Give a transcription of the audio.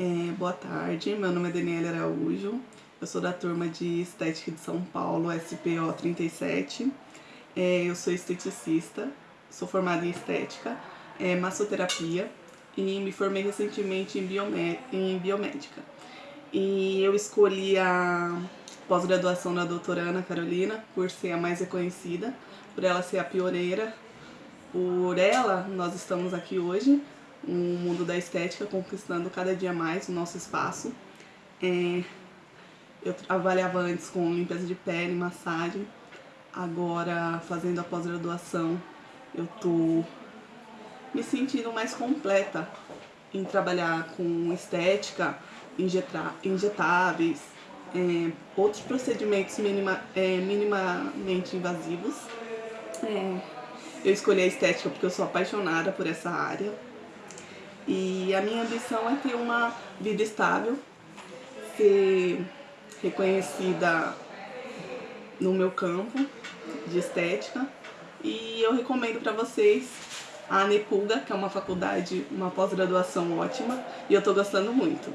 É, boa tarde, meu nome é Daniela Araújo, eu sou da turma de Estética de São Paulo, SPO 37. É, eu sou esteticista, sou formada em Estética, é, Massoterapia e me formei recentemente em, biomé em Biomédica. E eu escolhi a pós-graduação da doutora Ana Carolina por ser a mais reconhecida, por ela ser a pioneira. Por ela, nós estamos aqui hoje, no mundo da estética, conquistando cada dia mais o nosso espaço. É, eu trabalhava antes com limpeza de pele, massagem, agora fazendo a pós-graduação eu tô me sentindo mais completa em trabalhar com estética, injetar, injetáveis, é, outros procedimentos minima, é, minimamente invasivos. É, eu escolhi a estética porque eu sou apaixonada por essa área. E a minha ambição é ter uma vida estável, ser reconhecida no meu campo de estética. E eu recomendo para vocês a Nepulga, que é uma faculdade, uma pós-graduação ótima, e eu estou gostando muito.